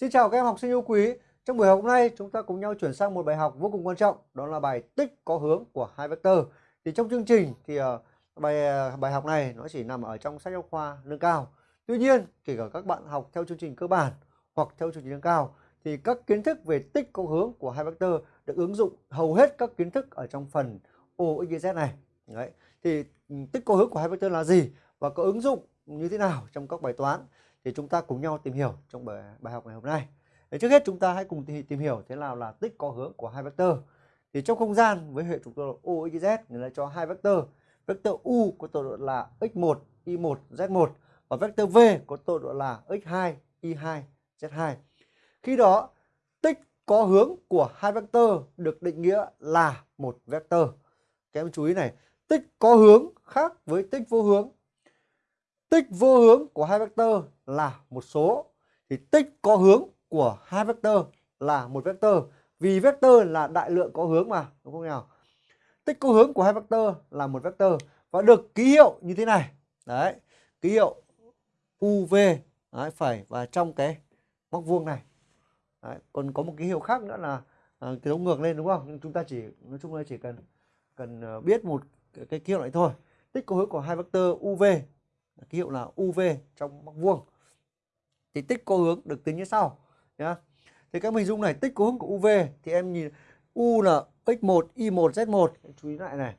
Xin chào các em học sinh yêu quý. Trong buổi học hôm nay chúng ta cùng nhau chuyển sang một bài học vô cùng quan trọng, đó là bài tích có hướng của hai vector. Thì trong chương trình thì ờ, bài ờ, bài học này nó chỉ nằm ở trong sách giáo khoa nâng cao. Tuy nhiên, kể cả các bạn học theo chương trình cơ bản hoặc theo chương trình nâng cao thì các kiến thức về tích có hướng của hai vector được ứng dụng hầu hết các kiến thức ở trong phần OXYZ này. Đấy. Thì ừ, tích có hướng của hai vector là gì và có ứng dụng như thế nào trong các bài toán thì chúng ta cùng nhau tìm hiểu trong bài, bài học ngày hôm nay. Để trước hết chúng ta hãy cùng tìm hiểu thế nào là tích có hướng của hai vector. Thì trong không gian với hệ trục tọa độ OXZ người ta cho hai vector. Vector U có tọa độ là x1, y1, z1 và vector V có tọa độ là x2, y2, z2. Khi đó tích có hướng của hai vector được định nghĩa là một vector. Các em chú ý này, tích có hướng khác với tích vô hướng. Tích vô hướng của hai vector là một số. Thì tích có hướng của hai vector là một vector. Vì vector là đại lượng có hướng mà đúng không nào? Tích có hướng của hai vector là một vector. Và được ký hiệu như thế này. Đấy ký hiệu uv đấy, phải và trong cái móc vuông này. Đấy, còn có một ký hiệu khác nữa là à, cái dấu ngược lên đúng không? Nhưng chúng ta chỉ nói chung là chỉ cần cần à, biết một cái, cái ký hiệu này thôi. Tích có hướng của hai vector uv ký hiệu là uv trong móc vuông thì tích có hướng được tính như sau nhá. Thì các hình dung này tích có hướng của UV thì em nhìn U là x1 y1 z1 chú ý lại này.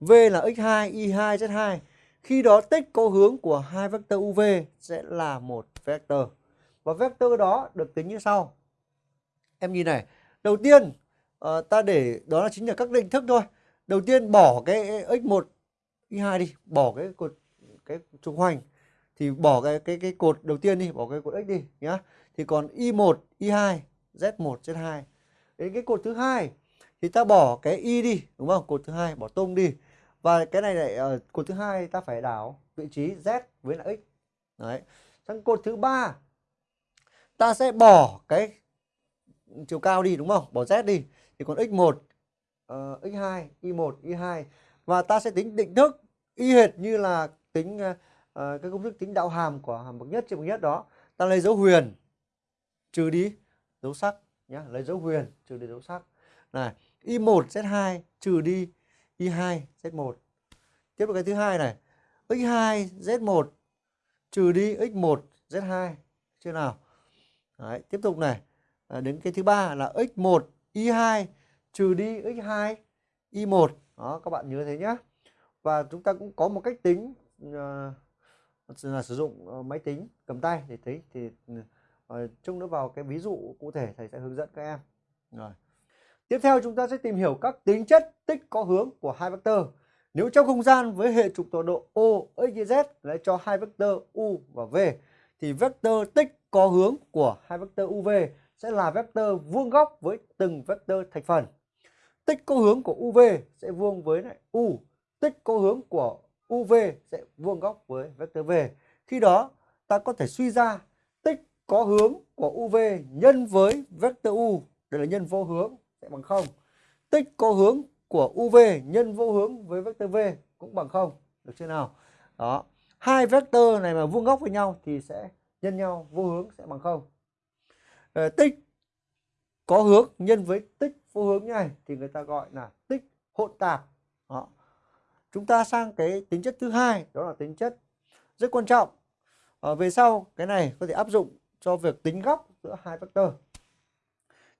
V là x2 y2 z2 khi đó tích có hướng của hai vector UV sẽ là một vector. Và vector đó được tính như sau. Em nhìn này đầu tiên uh, ta để đó là chính là các định thức thôi. Đầu tiên bỏ cái x1 y2 đi bỏ cái cột cái trục hoành thì bỏ cái cái cái cột đầu tiên đi bỏ cái cột x đi nhá. Thì còn y1 y2 z1 z2 đến cái cột thứ hai thì ta bỏ cái y đi đúng không? Cột thứ hai bỏ tung đi. Và cái này lại uh, cột thứ hai ta phải đảo vị trí z với là x. Đấy. Sang cột thứ ba ta sẽ bỏ cái chiều cao đi đúng không? Bỏ z đi. Thì còn x1 uh, x2 y1 y2 và ta sẽ tính định thức. Y hệt như là tính uh, uh, cái công thức tính đạo hàm của hàm bậc nhất trên bậc nhất đó ta lấy dấu huyền trừ đi dấu sắc nhá lấy dấu huyền trừ đi dấu sắc. Này y1 z2 trừ đi y2 z1 tiếp tục cái thứ hai này x2 z1 trừ đi x1 z2 chưa nào? Đấy, tiếp tục này à, đến cái thứ ba là x1 y2 trừ đi x2 y1 đó các bạn nhớ thế nhá. Và chúng ta cũng có một cách tính uh, là sử dụng ờ, máy tính cầm tay để thấy thì ừ, ờ, chung nữa vào cái ví dụ cụ thể thầy sẽ hướng dẫn các em. Rồi. Tiếp theo chúng ta sẽ tìm hiểu các tính chất tích có hướng của hai vector. Nếu trong không gian với hệ trục tọa độ O, X, Y, Z lại cho hai vector U và V thì vector tích có hướng của hai vector UV sẽ là vector vuông góc với từng vector thành phần. Tích có hướng của UV sẽ vuông với lại U, tích có hướng của UV sẽ vuông góc với vector V. Khi đó ta có thể suy ra tích có hướng của UV nhân với vector U, đây là nhân vô hướng sẽ bằng 0. Tích có hướng của UV nhân vô hướng với vector V cũng bằng 0. Được chưa nào? Đó. Hai vector này mà vuông góc với nhau thì sẽ nhân nhau vô hướng sẽ bằng 0. Ờ, tích có hướng nhân với tích vô hướng như này thì người ta gọi là tích hỗn tạp. Đó chúng ta sang cái tính chất thứ hai đó là tính chất rất quan trọng. À, về sau cái này có thể áp dụng cho việc tính góc giữa hai vector.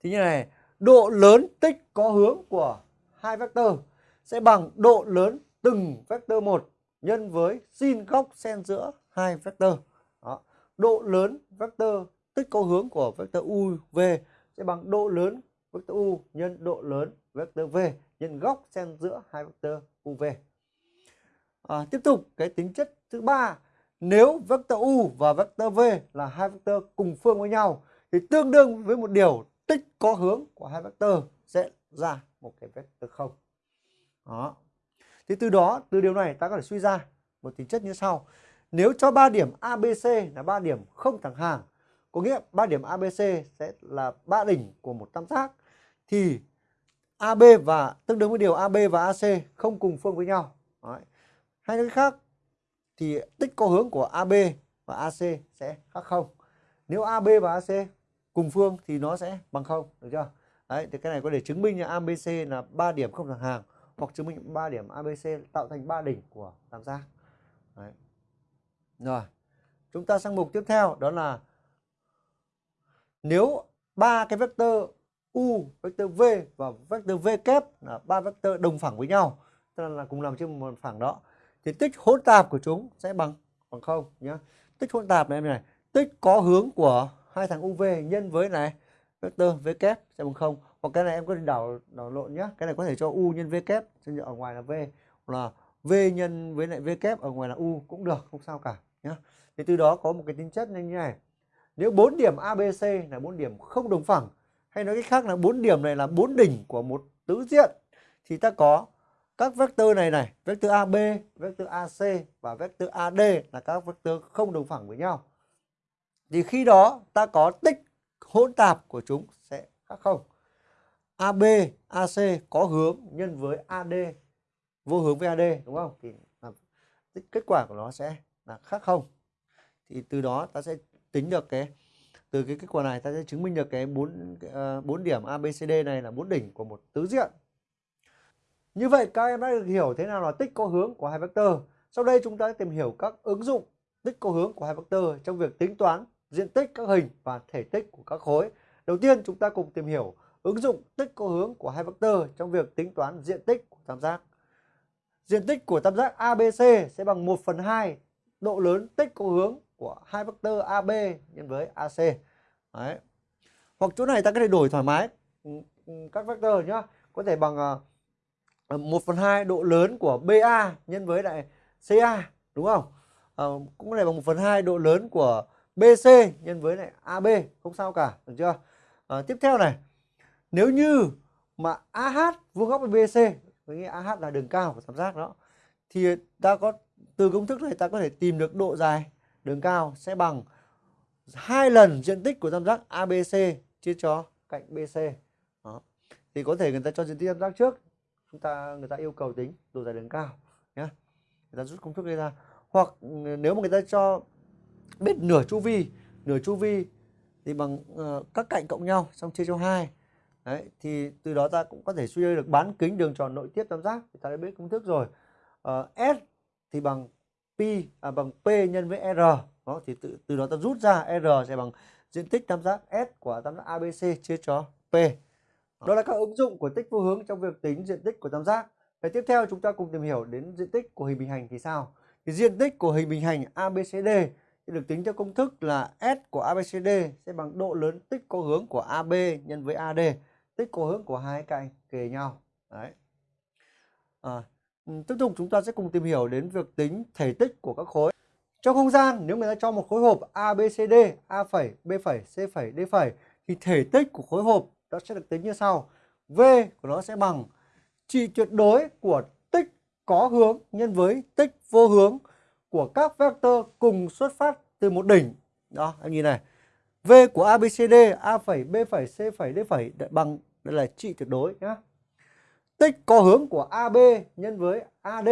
Thì như này độ lớn tích có hướng của hai vector sẽ bằng độ lớn từng vector một nhân với sin góc xen giữa hai vector. Đó. độ lớn vector tích có hướng của vector u v sẽ bằng độ lớn vector u nhân độ lớn vector v nhân góc xen giữa hai vector uv À, tiếp tục cái tính chất thứ ba nếu vector u và vector v là hai vector cùng phương với nhau thì tương đương với một điều tích có hướng của hai vector sẽ ra một cái vector không. Đó. Thì từ đó từ điều này ta có thể suy ra một tính chất như sau. Nếu cho ba điểm ABC là ba điểm không thẳng hàng, có nghĩa ba điểm ABC sẽ là ba đỉnh của một tam giác thì AB và tương đương với điều AB và AC không cùng phương với nhau. Đấy. Hay nói khác thì tích có hướng của AB và AC sẽ khác không. Nếu AB và AC cùng phương thì nó sẽ bằng không, được chưa đấy, thì cái này có thể chứng minh là ABC là 3 điểm không thẳng hàng, hoặc chứng minh 3 điểm ABC tạo thành 3 đỉnh của tam giác đấy. rồi, chúng ta sang mục tiếp theo, đó là nếu ba cái vectơ u vectơ v và vectơ v kép là ba vectơ đồng phẳng với nhau, tức là cùng nằm trên một phẳng đó thì tích hỗn tạp của chúng sẽ bằng bằng không nhá. Tích hỗn tạp này em này, tích có hướng của hai thằng uv nhân với này vectơ v kép sẽ bằng không. Hoặc cái này em có thể đảo đảo lộn nhá. Cái này có thể cho u nhân v kép ở ngoài là v. Là v nhân với lại v kép ở ngoài là u cũng được, không sao cả nhá. Thì từ đó có một cái tính chất như này. Nếu bốn điểm abc là bốn điểm không đồng phẳng, hay nói cách khác là bốn điểm này là bốn đỉnh của một tứ diện, thì ta có các vectơ này này vectơ AB vectơ AC và vectơ AD là các vectơ không đồng phẳng với nhau. Thì khi đó ta có tích hỗn tạp của chúng sẽ khác không? AB AC có hướng nhân với AD vô hướng với AD đúng không? Thì kết quả của nó sẽ là khác không? Thì từ đó ta sẽ tính được cái, từ cái kết quả này ta sẽ chứng minh được cái bốn ờ, bốn điểm ABCD này là bốn đỉnh của một tứ diện. Như vậy, các em đã được hiểu thế nào là tích có hướng của hai vectơ. Sau đây, chúng ta sẽ tìm hiểu các ứng dụng tích có hướng của hai vectơ trong việc tính toán diện tích các hình và thể tích của các khối. Đầu tiên, chúng ta cùng tìm hiểu ứng dụng tích có hướng của hai vectơ trong việc tính toán diện tích của tam giác. Diện tích của tam giác ABC sẽ bằng 1 phần 2 độ lớn tích có hướng của hai vectơ AB nhân với AC. Đấy. Hoặc chỗ này ta có thể đổi thoải mái ừ, ừ, các vectơ nhá. Có thể bằng à, Ờ, 1 phần 2 độ lớn của BA nhân với lại CA đúng không? À, cũng có thể bằng 1 phần 2 độ lớn của BC nhân với lại AB không sao cả được chưa? À, tiếp theo này nếu như mà AH vuông góc với BC với nghĩa AH là đường cao của tam giác đó thì ta có từ công thức này ta có thể tìm được độ dài đường cao sẽ bằng hai lần diện tích của tam giác ABC chia cho cạnh BC. Đó. Thì có thể người ta cho diện tích tam giác trước, chúng ta người ta yêu cầu tính độ dài đường cao nhé. Người ta rút công thức đây ra. Hoặc ừ, nếu mà người ta cho biết nửa chu vi, nửa chu vi thì bằng uh, các cạnh cộng nhau xong chia cho hai. Đấy, thì từ đó ta cũng có thể suy ra được bán kính đường tròn nội tiếp tam giác. Thì ta đã biết công thức rồi. Uh, S thì bằng pi à, bằng p nhân với r đó thì từ, từ đó ta rút ra r sẽ bằng diện tích tam giác s của tam giác abc chia cho p đó là các ứng dụng của tích vô hướng trong việc tính diện tích của tam giác. Và tiếp theo chúng ta cùng tìm hiểu đến diện tích của hình bình hành thì sao? Thì diện tích của hình bình hành abcd được tính theo công thức là s của abcd sẽ bằng độ lớn tích có hướng của ab nhân với ad tích có hướng của hai cạnh kề nhau. Đấy. À, ừ, tiếp tục chúng ta sẽ cùng tìm hiểu đến việc tính thể tích của các khối. Trong không gian nếu người ta cho một khối hộp ABCD, A B C D thì thể tích của khối hộp nó sẽ được tính như sau. V của nó sẽ bằng trị tuyệt đối của tích có hướng nhân với tích vô hướng của các vector cùng xuất phát từ một đỉnh. Đó, em nhìn này. V của ABCD, A phẩy, B phẩy, C phẩy, D phẩy bằng đây là trị tuyệt đối nhé tích có hướng của AB nhân với AD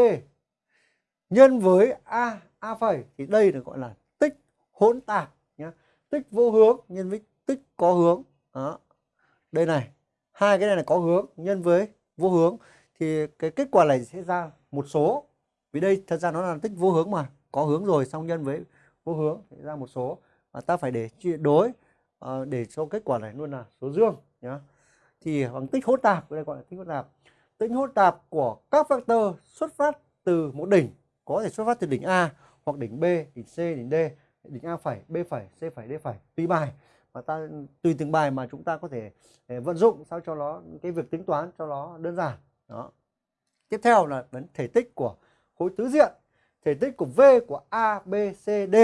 nhân với A A phẩy thì đây được gọi là tích hỗn tạp nhé. Tích vô hướng nhân với tích có hướng. Đó. Đây này, hai cái này là có hướng nhân với vô hướng. Thì cái kết quả này sẽ ra một số. Vì đây thật ra nó là tích vô hướng mà, có hướng rồi xong nhân với vô hướng thì ra một số. Và ta phải để chia đối uh, để cho kết quả này luôn là số dương nhá. Thì bằng tích hỗn tạp, đây gọi là tích hỗn tạp. Tính hỗn tạp của các vectơ xuất phát từ một đỉnh. Có thể xuất phát từ đỉnh A hoặc đỉnh B, đỉnh C, đỉnh D, đỉnh A phẩy, B phẩy, C phẩy, D phẩy tùy bài và ta tùy từng bài mà chúng ta có thể ờ, vận dụng sao cho nó cái việc tính toán cho nó đơn giản. Đó. Tiếp theo là vấn thể tích của khối tứ diện. Thể tích của V của A B C D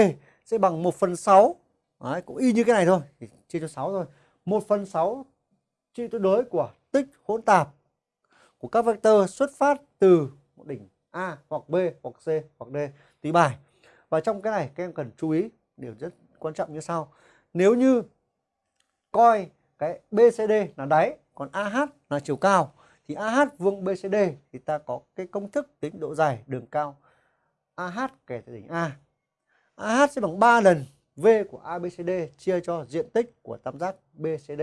sẽ bằng 1 phần 6 Đấy, cũng y như cái này thôi thì chia cho 6 thôi. 1 phần 6 trị tuyệt đối của tích hỗn tạp của các vectơ xuất phát từ một đỉnh A hoặc B hoặc C hoặc D tùy bài. Và trong cái này các em cần chú ý điều rất quan trọng như sau. Nếu như coi cái BCD là đáy còn AH là chiều cao thì AH vuông BCD thì ta có cái công thức tính độ dài đường cao AH kể từ đỉnh A. AH sẽ bằng 3 lần V của ABCD chia cho diện tích của tam giác BCD.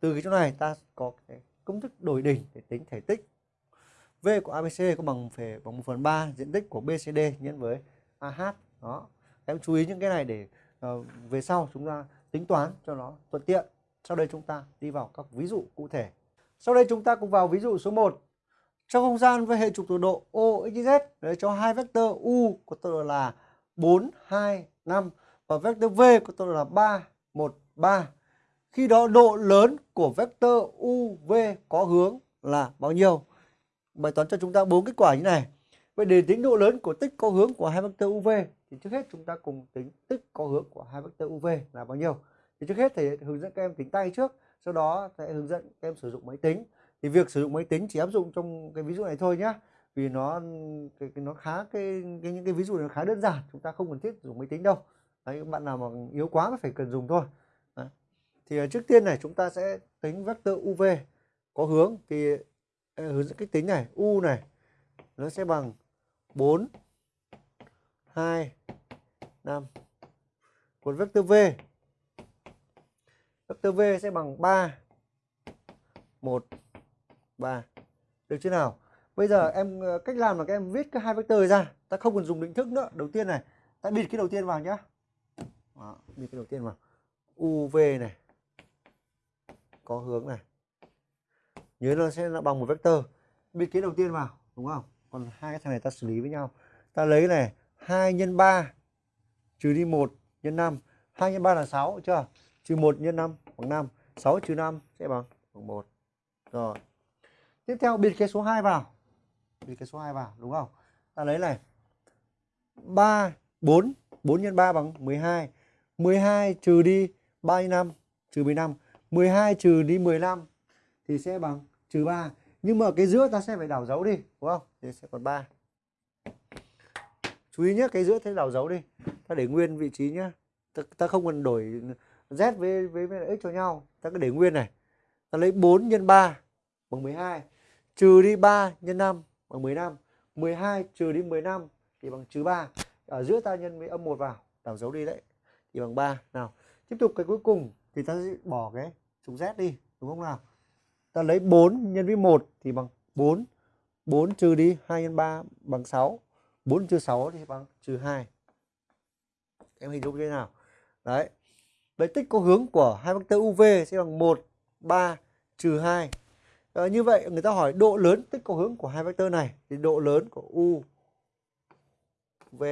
Từ cái chỗ này ta có cái công thức đổi đỉnh để tính thể tích. V của ABC có bằng phải bằng 1 phần 3 diện tích của BCD nhân với AH. Đó. Em chú ý những cái này để uh, về sau chúng ta tính toán cho nó thuận tiện. Sau đây chúng ta đi vào các ví dụ cụ thể. Sau đây chúng ta cùng vào ví dụ số 1. Trong không gian với hệ trục tọa độ OXZ để cho hai vectơ U có tọa độ là 4, 2, 5 và vectơ V có tọa độ là 3, 1, 3. Khi đó độ lớn của vectơ UV có hướng là bao nhiêu? Bài toán cho chúng ta bốn kết quả như này. Vậy để tính độ lớn của tích có hướng của hai vectơ UV thì trước hết chúng ta cùng tính tích có hướng của hai vectơ UV là bao nhiêu? Thì trước hết thầy hướng dẫn các em tính tay trước, sau đó sẽ hướng dẫn các em sử dụng máy tính. Thì việc sử dụng máy tính chỉ áp dụng trong cái ví dụ này thôi nhá. Vì nó cái, cái nó khá cái, cái những cái ví dụ này khá đơn giản, chúng ta không cần thiết dùng máy tính đâu. Đấy, bạn nào mà yếu quá mới phải cần dùng thôi. Đấy. Thì à, trước tiên này chúng ta sẽ tính vector UV có hướng thì à, hướng dẫn cách tính này, U này nó sẽ bằng 4 2 5. Còn vector V Vector V sẽ bằng 3 1 3. Được chưa nào? Bây giờ em ờ, cách làm là các em viết cái hai vector ra, ta không cần dùng định thức nữa. Đầu tiên này, ta bịt cái đầu tiên vào nhá. Đó, bịt cái đầu tiên vào. UV này có hướng này. Nhớ nó sẽ là bằng một vector. Bịt cái đầu tiên vào, đúng không? Còn hai cái thằng này ta xử lý với nhau. Ta lấy này 2 nhân 3 trừ đi 1 nhân 5. 2 nhân 3 là 6 chưa? Trừ 1 nhân 5 bằng 5. 6 trừ 5 sẽ bằng bằng 1. Rồi. Tiếp theo biệt cái số 2 vào. biệt cái số 2 vào đúng không? Ta lấy này. 3 4 4 nhân 3 bằng 12. 12 trừ đi 3 nhân 5 trừ 15. 12 trừ đi 15 thì sẽ bằng trừ 3. Nhưng mà cái giữa ta sẽ phải đảo dấu đi, đúng không? Thì sẽ còn 3. Chú ý nhé, cái giữa thế đảo dấu đi. Ta để nguyên vị trí nhá. Ta, ta không cần đổi z với với, với x cho nhau. Ta cứ để nguyên này. Ta lấy 4 nhân 3 bằng 12. Trừ đi 3 nhân 5 bằng 15. 12 trừ đi 15 thì bằng trừ 3. Ở giữa ta nhân với âm 1 vào, đảo dấu đi đấy. Thì bằng 3. Nào, tiếp tục cái cuối cùng thì ta sẽ bỏ cái trục z đi, đúng không nào? Ta lấy 4 nhân với 1 thì bằng 4. 4 trừ đi 2 nhân 3 bằng 6. 4 trừ 6 thì bằng trừ 2. Em hình dung thế nào? Đấy. Vậy tích có hướng của hai vectơ UV sẽ bằng 1, 3 trừ 2. À, ờ, như vậy người ta hỏi độ lớn tích có hướng của hai vectơ này thì độ lớn của U V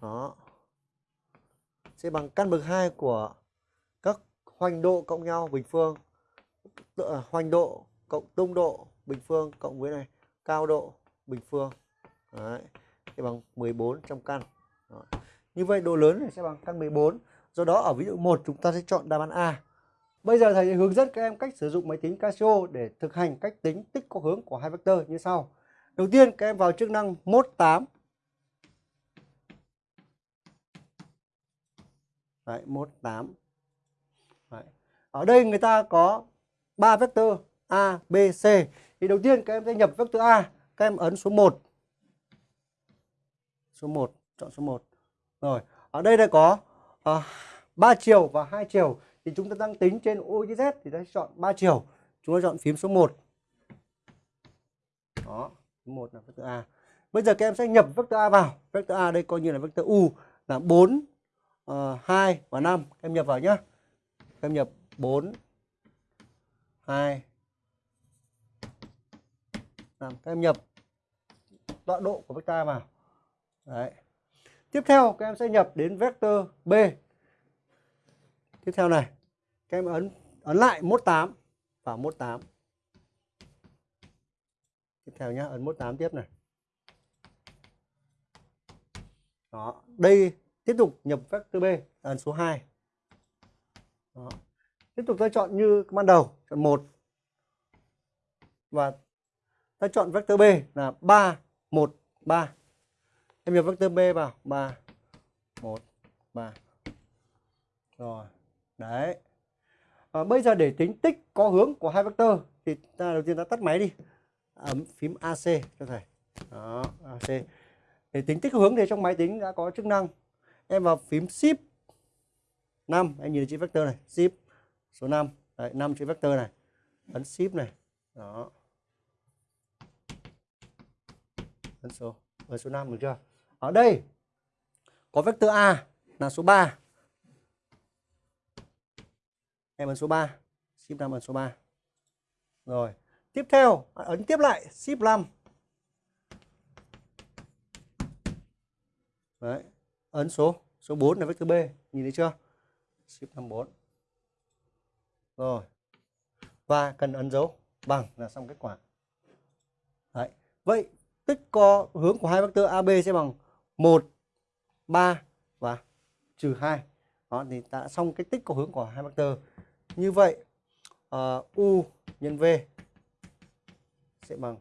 đó sẽ bằng căn bậc 2 của các hoành độ cộng nhau bình phương à, hoành độ cộng tung độ bình phương cộng với này cao độ bình phương Đấy. Thì bằng 14 trong căn đó như vậy độ lớn này sẽ bằng căn 14 do đó ở ví dụ 1 chúng ta sẽ chọn đáp án A Bây giờ thầy sẽ hướng dẫn các em cách sử dụng máy tính Casio để thực hành cách tính tích có hướng của hai vectơ như sau. Đầu tiên các em vào chức năng mốt 8. Đấy, mốt 8. Đấy. Ở đây người ta có 3 vectơ A, B, C. Thì đầu tiên các em sẽ nhập vectơ A, các em ấn số 1. Số 1, chọn số 1. Rồi, ở đây đã có ờ, à, 3 chiều và 2 chiều thì chúng ta đang tính trên OZ thì ta chọn 3 chiều. Chúng ta chọn phím số 1. Đó, 1 là vectơ A. Bây giờ các em sẽ nhập vectơ A vào. Vectơ A đây coi như là vectơ U là 4, uh, 2 và 5. Các em nhập vào nhá. Các em nhập 4, 2, 5. Các em nhập tọa độ của vectơ A vào. Đấy. Tiếp theo các em sẽ nhập đến vector B. Tiếp theo này, các em ấn ấn lại mốt 8 vào mốt 8 tiếp theo nhá, ấn mốt 8 tiếp này. Đó, đây tiếp tục nhập vector B, ấn số 2 đó. tiếp tục ta chọn như ban đầu, chọn 1 và ta chọn vector B là 3 1 3 em nhập vector B vào. 3 1 3 rồi. Đấy. À, bây giờ để tính tích có hướng của hai vector thì ta đầu tiên ta tắt máy đi. Ấn phím AC cho thầy. Đó AC để tính tích hướng thì trong máy tính đã có chức năng. Em vào phím shift 5 anh nhìn chữ vector này. Shift số 5 đấy 5 chữ vector này. Ấn shift này. Đó. Ấn số. Ấn số 5 được chưa? Ở đây. Có vector A là số 3 em ấn số 3 shift 5 ấn số 3 rồi, tiếp theo à, ấn tiếp lại, shift 5 đấy, ấn số số 4 là vector B, nhìn thấy chưa? Shift 54 rồi, và cần ấn dấu bằng là xong kết quả. Đấy, vậy tích co hướng của hai vector AB sẽ bằng 1 3 và trừ 2 đó thì ta đã xong cái tích có hướng của hai vectơ như vậy uh, U nhân V sẽ bằng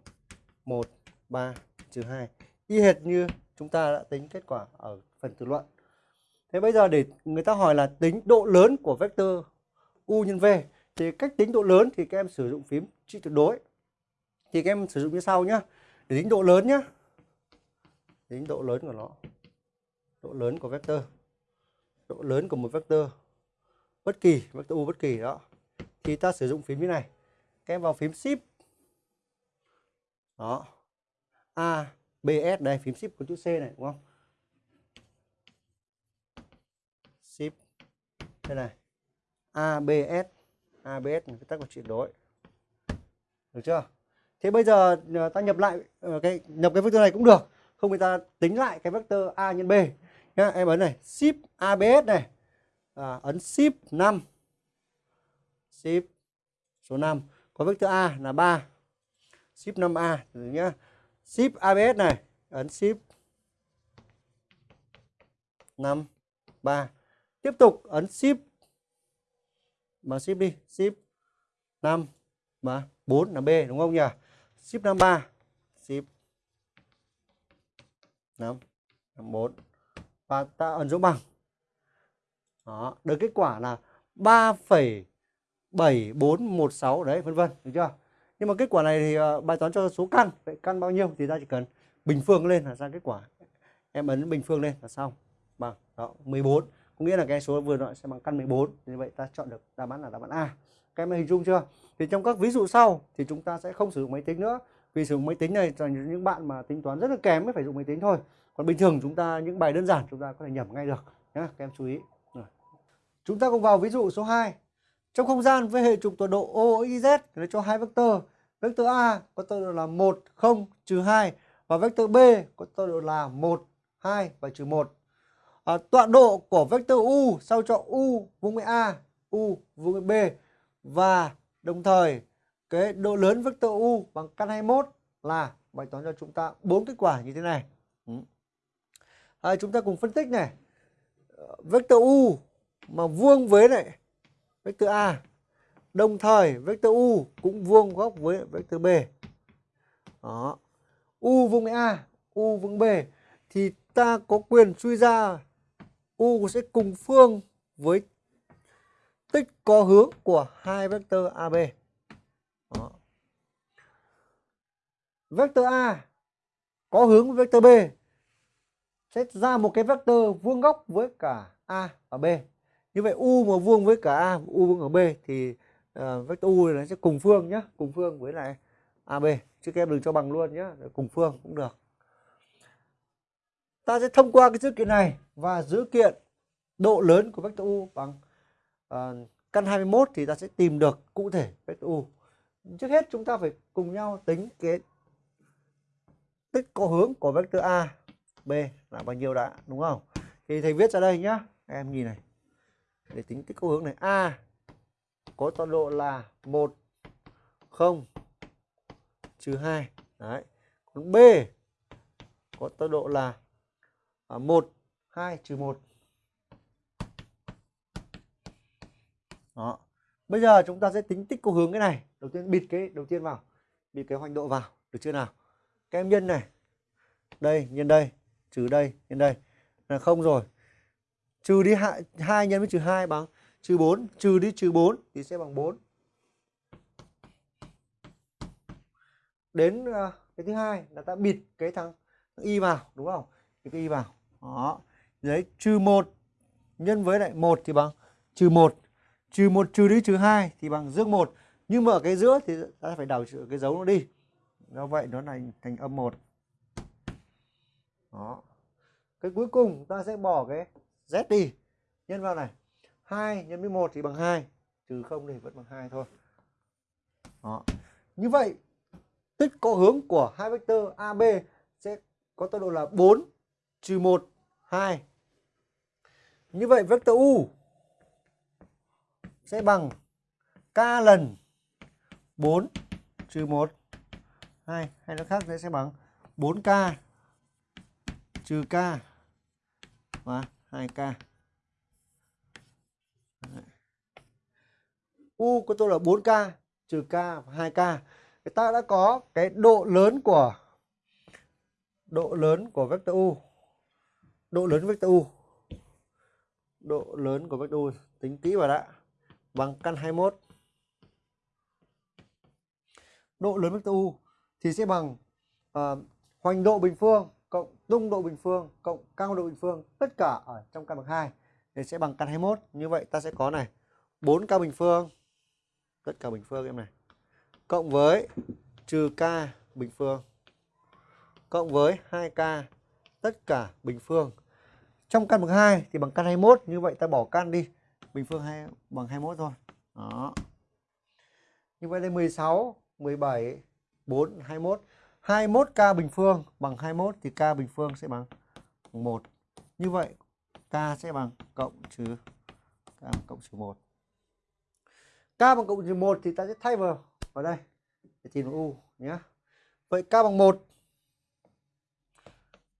1 3 trừ 2 y hệt như chúng ta đã tính kết quả ở phần tự luận. Thế bây giờ để người ta hỏi là tính độ lớn của vectơ U nhân V thì cách tính độ lớn thì các em sử dụng phím trị tuyệt đối. Thì các em sử dụng như sau nhé để tính độ lớn nhé tính độ lớn của nó. Độ lớn của vectơ độ lớn của một vectơ bất kỳ vectơ u bất kỳ đó. Thì ta sử dụng phím như này các em vào phím shift đó. A, b, s, đây, phím shift có chữ c này, đúng không? Shift đây này. A, b, s. A, b, s cái tắt của chuyển đổi. Được chưa? Thế bây giờ ờ, ta nhập lại ờ, cái, nhập cái vectơ này cũng được không người ta tính lại cái vector a nhân b. Nhá em ấn này shift abs này. À, ấn shift 5 shift số 5 có vector a là 3 shift 5a nhá. Shift abs này ấn shift 5 3 tiếp tục ấn shift mà shift đi. Shift 5 mà 4 là b đúng không nhỉ? Shift 53 shift 5 54 và ta ấn dấu bằng. Đó được kết quả là 3,7416 đấy vân vân được chưa? Nhưng mà kết quả này thì uh, bài toán cho số căn vậy căn bao nhiêu thì ta chỉ cần bình phương lên là ra kết quả. Em ấn bình phương lên là xong. Bằng đó 14 có nghĩa là cái số vừa nói sẽ bằng căn 14 như vậy ta chọn được đáp án là đáp án A. Các em hình dung chưa? Thì trong các ví dụ sau thì chúng ta sẽ không sử dụng máy tính nữa vì sử dụng máy tính này cho những bạn mà tính toán rất là kém mới phải dùng máy tính thôi. Còn bình thường chúng ta những bài đơn giản chúng ta có thể nhẩm ngay được nhé các em chú ý. Rồi. chúng ta cùng vào ví dụ số 2 trong không gian với hệ trục tọa độ OXZ nó cho hai vectơ vectơ A có tọa độ là 1 0 trừ 2 và vectơ B có tọa độ là 1 2 và trừ 1 à, tọa độ của vectơ U sao cho U vuông với A U vuông với B và đồng thời cái độ lớn vectơ U bằng căn 21 là bài toán cho chúng ta bốn kết quả như thế này. À, chúng ta cùng phân tích này. Vectơ U mà vuông với này vectơ A đồng thời vectơ U cũng vuông góc với vectơ B. Đó. U vuông với A U vuông B. Thì ta có quyền suy ra U sẽ cùng phương với tích có hướng của hai vectơ AB. Đó. Vectơ A có hướng với vectơ B sẽ ra một cái vectơ vuông góc với cả A và B. Như vậy U mà vuông với cả A, U vuông ở B thì ờ, uh, vectơ U này sẽ cùng phương nhé, cùng phương với lại AB. Chứ các em đừng cho bằng luôn nhé, cùng phương cũng được. Ta sẽ thông qua cái dữ kiện này và dữ kiện độ lớn của vectơ U bằng uh, căn 21 thì ta sẽ tìm được cụ thể vectơ U. Trước hết chúng ta phải cùng nhau tính cái tích có hướng của vector A, B là bao nhiêu đã, đúng không? Thì thầy viết ra đây nhá, em nhìn này. Để tính tích có hướng này, A có tọa độ là 1 0 trừ 2. Đấy. Còn B có tọa độ là à, 1 2 trừ 1. đó bây giờ chúng ta sẽ tính tích có hướng cái này đầu tiên bịt cái đầu tiên vào bịt cái hoành độ vào được chưa nào các em nhân này. Đây nhân đây trừ đây nhân đây. Là không rồi. Trừ đi hai, hai nhân với trừ 2 bằng trừ 4 trừ đi trừ 4 thì sẽ bằng 4 đến uh, cái thứ hai là ta bịt cái thằng thằng y vào đúng không? Cái y vào. Đó. Đấy trừ 1 nhân với lại 1 thì bằng trừ 1 trừ 1 trừ đi trừ 2 thì bằng dương 1 nhưng mà ở cái giữa thì ta phải đảo cái dấu nó đi do vậy nó thành thành âm 1 đó. Cái cuối cùng ta sẽ bỏ cái z đi. Nhân vào này. 2 nhân với 1 thì bằng 2 trừ 0 thì vẫn bằng 2 thôi. Đó. Như vậy, tích có hướng của hai vectơ AB sẽ có tọa độ là 4 trừ 1 2 như vậy vectơ U sẽ bằng k lần 4 trừ 1 2 hay nó khác sẽ bằng 4k trừ k và 2k U của tôi là 4k trừ k và 2k thì ta đã có cái độ lớn của, độ lớn của vector U. Độ lớn vector U. Độ lớn của vector U, tính kỹ vào đã. Bằng căn 21 độ lớn vector U thì sẽ bằng uh, hoành độ bình phương cộng tung độ bình phương cộng cao độ bình phương tất cả ở trong căn bậc 2 thì sẽ bằng căn 21 như vậy ta sẽ có này 4 cao bình phương tất cả bình phương em này cộng với trừ k bình phương cộng với 2k tất cả bình phương. Trong căn bậc 2 thì bằng căn 21 như vậy ta bỏ căn đi bình phương 2 bằng 21 thôi. Đó. Như vậy đây 16 17 4 21 21k bình phương, bằng 21 thì k bình phương sẽ bằng 1 như vậy k sẽ bằng cộng trừ k bằng cộng trừ 1 k bằng cộng trừ 1 thì ta sẽ thay vào vào đây. Để tìm u nhé. Vậy k bằng 1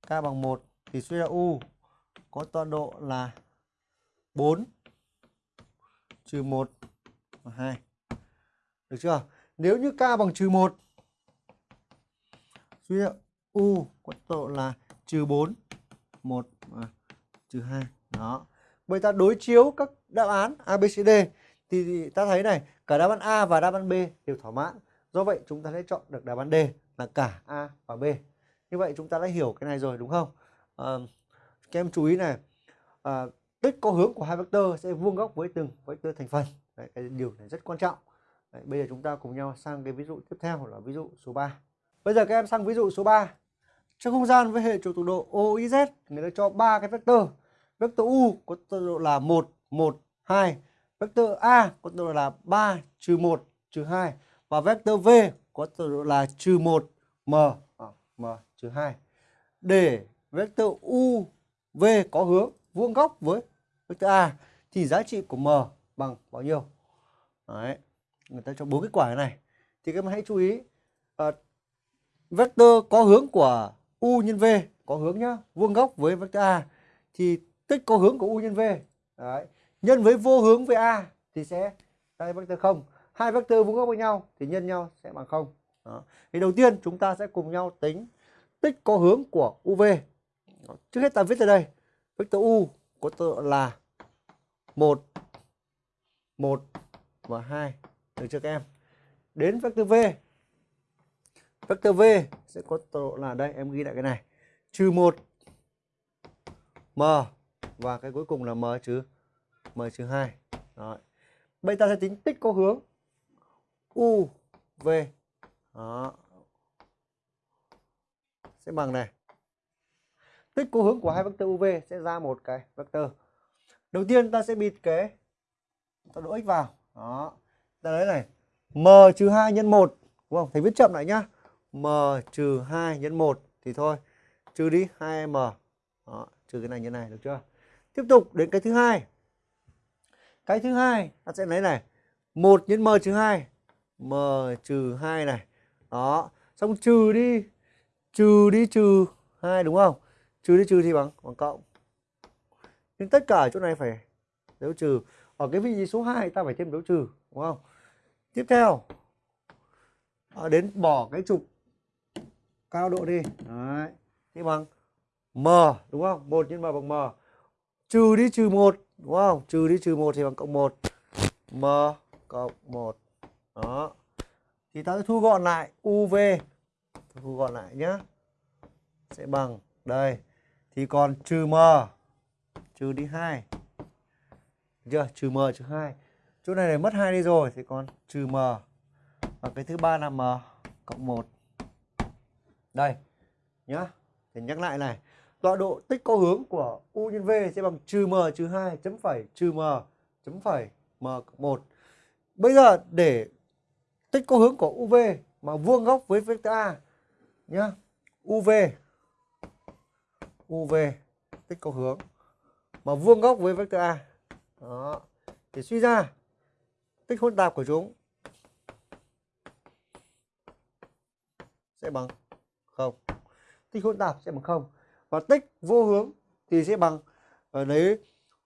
k bằng 1 thì suy ra u có tọa độ là 4 trừ 1 và 2. Được chưa? Nếu như k bằng trừ 1 Phía u có tọa độ là trừ 4 1 à, trừ 2. Đó. Vậy ta đối chiếu các đáp án A, B, C, D thì ta thấy này, cả đáp án A và đáp án B đều thỏa mãn. Do vậy chúng ta sẽ chọn được đáp án D là cả A và B. Như vậy chúng ta đã hiểu cái này rồi đúng không? À, các em chú ý này, à, tích có hướng của hai vectơ sẽ vuông góc với từng vectơ thành phần. Đấy, cái điều này rất quan trọng. Đấy, bây giờ chúng ta cùng nhau sang cái ví dụ tiếp theo là ví dụ số 3. Bây giờ các em sang ví dụ số 3. Trong không gian với hệ trục tọa độ OIZ người ta cho ba cái vectơ. Vectơ U có tọa độ là 1 1 2, vectơ A có tọa độ là 3 trừ 1 trừ 2 và vectơ V có tọa độ là trừ 1 m à, m trừ 2. Để vectơ U V có hướng vuông góc với vectơ A thì giá trị của m bằng bao nhiêu? Đấy. Người ta cho bốn kết quả này. Thì các em hãy chú ý uh, vector có hướng của U nhân V có hướng nhá, vuông góc với vector A thì tích có hướng của U nhân V. Đấy. Nhân với vô hướng với A thì sẽ đây vector không hai vector vuông góc với nhau thì nhân nhau sẽ bằng không đó. thì đầu tiên chúng ta sẽ cùng nhau tính tích có hướng của UV trước hết ta viết ra đây vector U có tọa là 1 1 và hai được chưa các em đến vector V vectơ V sẽ có tọa là đây, em ghi lại cái này. Trừ 1 m, và cái cuối cùng là m trừ m trừ 2 Rồi. Bây ta sẽ tính tích có hướng u, v. Đó. Sẽ bằng này. Tích có hướng của hai vectơ uv sẽ ra một cái vectơ đầu tiên ta sẽ bịt cái tọa độ x vào. Đó. Ta lấy này. M trừ 2 nhân 1 đúng không? Thầy viết chậm lại nhá m trừ 2 nhân 1 thì thôi trừ đi 2m đó, trừ cái này như này được chưa? Tiếp tục đến cái thứ hai. Cái thứ hai ta sẽ lấy này. 1 nhân m trừ 2 m trừ 2 này. Đó xong trừ đi trừ đi trừ 2 đúng không? Trừ đi trừ thì bằng bằng cộng. Nhưng tất cả ở chỗ này phải dấu trừ. Ở cái vị trí số 2 ta phải thêm dấu trừ đúng không? Tiếp theo à, đến bỏ cái trục cao độ đi. Đấy. Thì bằng m, đúng không? 1 nhân m bằng m. Trừ đi trừ 1 đúng không? Trừ đi trừ 1 thì bằng cộng 1 m cộng 1 đó. Thì ta sẽ thu gọn lại uv thu gọn lại nhá. Sẽ bằng đây. Thì còn trừ m. Trừ đi 2. Được chưa? Trừ m, trừ 2. Chỗ này này mất 2 đi rồi, thì còn trừ m. Và cái thứ ba là m cộng 1. Đây. Nhá. Thì nhắc lại này. Tọa độ tích có hướng của u nhân v sẽ bằng trừ m trừ 2 chấm phẩy trừ m chấm phẩy m cộng 1. Bây giờ để tích có hướng của UV mà vuông góc với vector A, nhá. UV UV tích có hướng mà vuông góc với vector A. Đó. Thì suy ra tích hỗn tạp của chúng sẽ bằng không? Tích hỗn tạp sẽ bằng không. Và tích vô hướng thì sẽ bằng ờ, ở đấy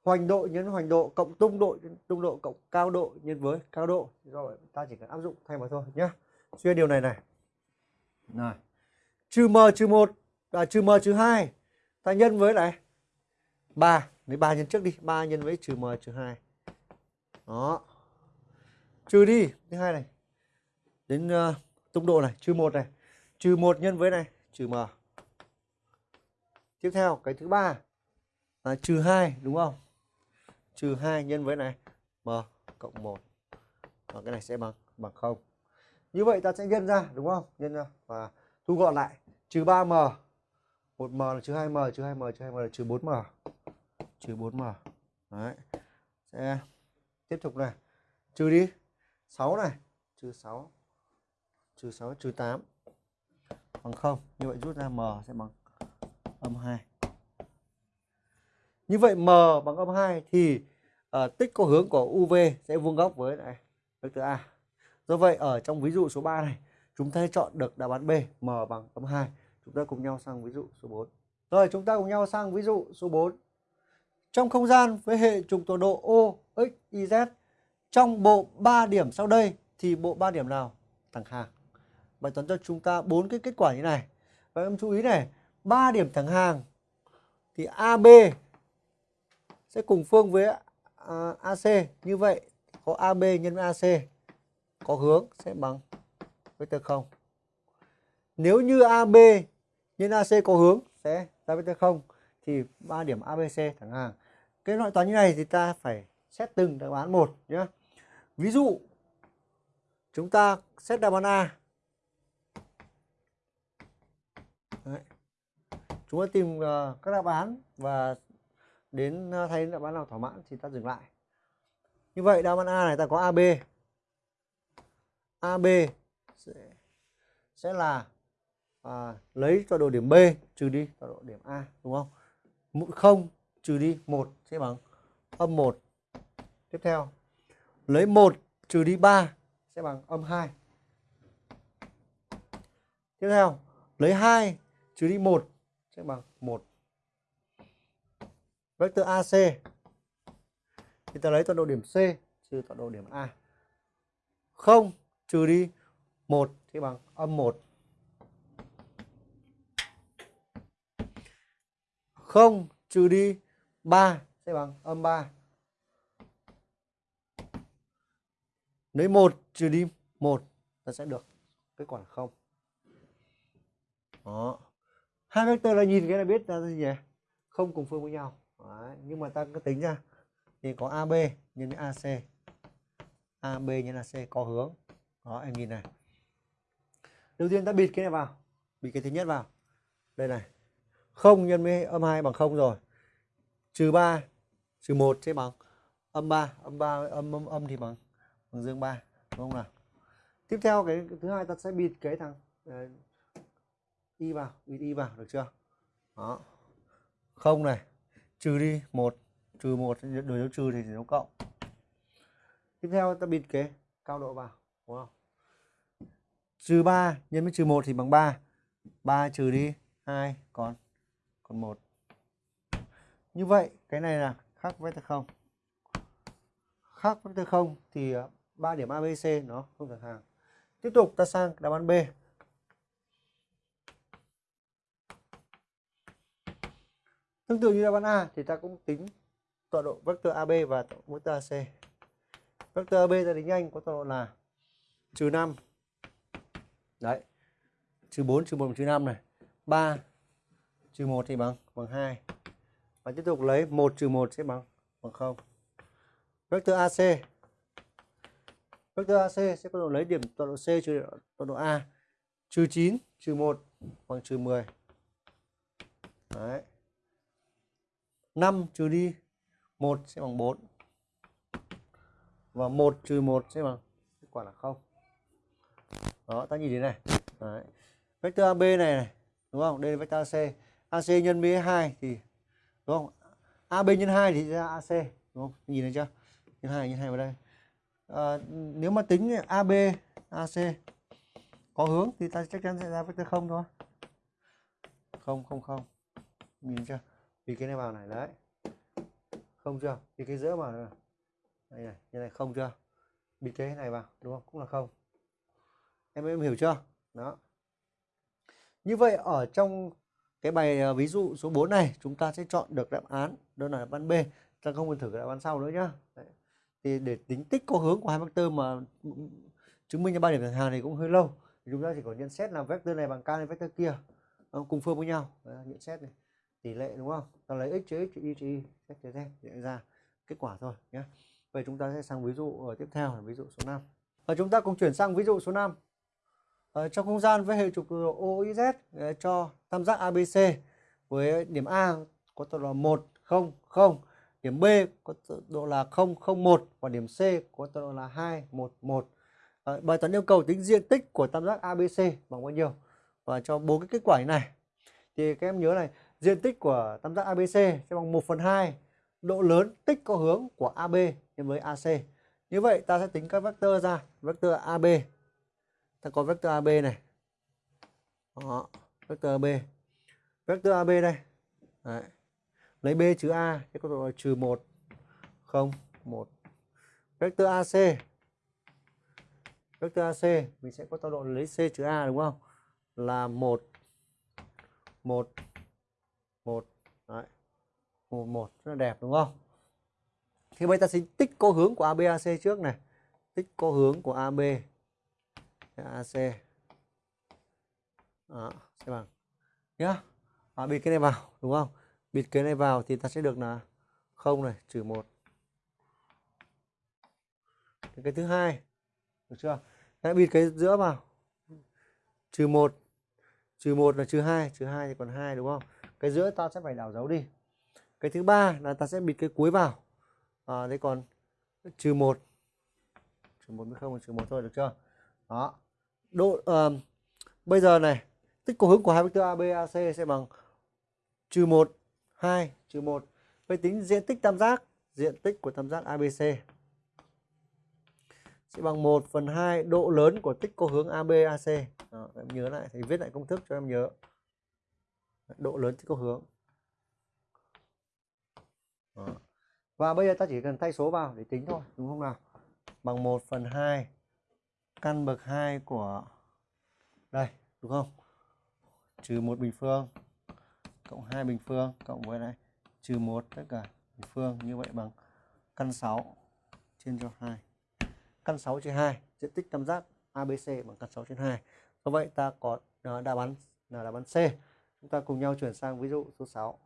hoành độ nhân hoành độ cộng tung độ nhân tung độ cộng cao độ nhân với cao độ. Do vậy ta chỉ cần áp dụng thay mà thôi nhé xuyên điều này này. Này. Trừ m trừ một là trừ m trừ hai. Ta nhân với này. Ba. Lấy ba nhân trước đi. Ba nhân với trừ m trừ hai. Đó. Trừ đi. Thứ hai này. Đến uh, tung độ này. Trừ một này trừ một nhân với này, trừ m. Tiếp theo, cái thứ ba là trừ hai, đúng không? Trừ 2 nhân với này, m cộng 1 và cái này sẽ bằng bằng 0 như vậy ta sẽ nhân ra, đúng không? Nhân ra, và thu gọn lại. Trừ 3m 1m là trừ 2m trừ 2m trừ 2m là trừ 4m trừ 4m đấy. Sẽ tiếp tục này. Trừ đi. 6 này. Trừ 6 trừ 6 trừ 8 bằng 0 như vậy rút ra m sẽ bằng âm 2 như vậy m bằng âm 2 thì uh, tích có hướng của UV sẽ vuông góc với này vector A. Do vậy ở trong ví dụ số 3 này chúng ta chọn được đáp án B m bằng âm 2. Chúng ta cùng nhau sang ví dụ số 4. Rồi chúng ta cùng nhau sang ví dụ số 4. Trong không gian với hệ trục tọa độ O, X, Y, Z trong bộ 3 điểm sau đây thì bộ 3 điểm nào thẳng hàng? Bài toán cho chúng ta bốn cái kết quả như này. Và em chú ý này, 3 điểm thẳng hàng thì AB sẽ cùng phương với à, AC như vậy có AB nhân với AC có hướng sẽ bằng vector 0 nếu như AB nhân AC có hướng sẽ ra vector 0 thì ba điểm ABC thẳng hàng. Cái loại toán như này thì ta phải xét từng đáp án một nhé ví dụ chúng ta xét đáp án A Đấy. chúng ta tìm uh, các đáp án và đến ờ, uh, thấy đáp án nào thỏa mãn thì ta dừng lại. Như vậy đáp án A này ta có AB AB sẽ, sẽ là à, lấy tọa độ điểm B trừ đi tọa độ điểm A đúng không? Mũi 0 trừ đi 1 sẽ bằng âm 1 tiếp theo lấy 1 trừ đi 3 sẽ bằng âm 2 tiếp theo lấy 2 trừ đi 1 sẽ bằng 1 vector AC thì ta lấy tọa độ điểm C, trừ tọa độ điểm A. 0 trừ đi 1 thì bằng âm 1. 0 trừ đi 3 sẽ bằng âm 3. Lấy 1 trừ đi 1 ta sẽ được kết quả là 0. Đó. Hai vector là nhìn cái là biết là gì nhỉ? Không cùng phương với nhau. Đấy, nhưng mà ta cứ tính ra. Thì có AB nhân với AC AB nhân AC có hướng. Đó em nhìn này. Đầu tiên ta bịt cái này vào. Bịt cái thứ nhất vào. Đây này. Không nhân với âm 2 bằng không rồi. Trừ 3 trừ 1 sẽ bằng âm 3 âm 3 âm âm, âm thì bằng bằng dương 3 đúng không nào? Tiếp theo cái, thứ hai ta sẽ bịt cái thằng ờ, y vào bịt y vào, được chưa? Đó. Không này, trừ đi một, trừ một đổi dấu trừ thì dấu cộng. Tiếp theo ta bịt cái cao độ vào, đúng không? Trừ 3 nhân với trừ 1 thì bằng 3 3 trừ đi 2 còn còn 1 như vậy, cái này là khác với vector 0 khác vector 0 thì ờ, 3 điểm ABC nó không thẳng hàng. Tiếp tục ta sang đáp án B. Tương tự như đáp án A thì ta cũng tính tọa độ vector AB và vector AC. Vector AB ta tính nhanh có tọa độ là trừ 5. Đấy. Trừ 4 trừ 1 trừ 5 này. 3 trừ 1 thì bằng bằng 2. và tiếp tục lấy 1 trừ 1 sẽ bằng bằng 0 vector AC vector AC sẽ có độ lấy điểm tọa độ C trừ tọa độ A trừ 9 trừ 1 bằng trừ 10 Đấy. 5 trừ đi 1 sẽ bằng 4 và 1 trừ 1 sẽ bằng kết quả là 0 đó ta nhìn thế này. Đấy. vector AB này, này đúng không? Đây là vector AC AC nhân B2 thì đúng không? AB nhân 2 thì ra AC đúng không? Nhìn thấy chưa? Nhân 2 nhân 2 vào đây. À, nếu mà tính AB AC có hướng thì ta chắc chắn sẽ ra vector không thôi. Không không không. Nhìn chưa? Vì cái này vào này đấy. Không chưa? Thì cái giữa vào này đây này như này không chưa? Bị cái này vào đúng không? Cũng là không. Em em hiểu chưa? Đó. Như vậy ở trong cái bài ờ, ví dụ số 4 này chúng ta sẽ chọn được đáp án. Đó là đáp án B. Ta không cần thử cái đáp án sau nữa nhá. Đấy. thì để tính tích có hướng của hai vectơ mà ừ, ừ, chứng minh cho ba điểm thẳng hàng này cũng hơi lâu. Thì chúng ta chỉ có nhận xét là vectơ này bằng k lên vectơ kia ờ, cùng phương với nhau. Đấy, nhận xét này tỷ lệ đúng không? Ta lấy x trừ x trừ y trừ y xét trừ z để ra kết quả thôi nhé vậy chúng ta sẽ sang ví dụ ở tiếp theo là ví dụ số 5 và ờ, chúng ta cùng chuyển sang ví dụ số 5 ở ờ, trong không gian với hệ trục OIZ cho tam giác ABC với điểm A có tọa độ 1 0 0 điểm B có tọa độ là 0 0 1 và điểm C có tọa độ là 2 1 1 à, bài toán yêu cầu tính diện tích của tam giác ABC bằng bao nhiêu? Và cho bốn cái kết quả như này. Thì các em nhớ này diện tích của tam giác ABC sẽ bằng 1 phần 2 độ lớn tích có hướng của AB nhân với AC như vậy ta sẽ tính các vectơ ra vectơ AB ta có vector AB này. Đó, vector AB vector AB đây. Đấy. lấy B trừ A thì có độ trừ 1 0 1 vector AC vector AC mình sẽ có tọa độ lấy C trừ A đúng không? Là 1 1 1 Đấy. 1 1 rất là đẹp đúng không? Thì bây ta sẽ tích cô hướng của ABAC trước này. Tích cô hướng của AB AC đó, sẽ bằng nhá. À, bịt cái này vào đúng không? Bịt cái này vào thì ta sẽ được là không này trừ một. Cái thứ hai được chưa? Đấy, bịt cái giữa vào. Trừ một. Trừ một là trừ hai trừ hai thì còn hai đúng không? Cái giữa ta sẽ phải đảo dấu đi. Cái thứ ba là ta sẽ bịt cái cuối vào. À, đây còn trừ một. Trừ một mới không trừ một thôi được chưa? Đó. Độ uh, bây giờ này tích của hướng của hai vectơ AB AC sẽ bằng trừ một hai trừ một. Vậy tính diện tích tam giác diện tích của tam giác ABC sẽ bằng 1 phần 2 độ lớn của tích có hướng ABAC. Đó, em nhớ lại thì viết lại công thức cho em nhớ. Độ lớn trên có hướng. Đó. Và bây giờ ta chỉ cần thay số vào để tính thôi, đúng không nào? Bằng 1 phần 2 căn bậc 2 của đây đúng không trừ một bình phương cộng 2 bình phương cộng với này trừ 1 tất cả bình phương như vậy bằng căn 6 trên cho 2 căn 6 trên 2 diện tích tam giác ABC bằng căn 6 trên 2 do vậy ta có à, đáp án là đáp án C chúng ta cùng nhau chuyển sang ví dụ số 6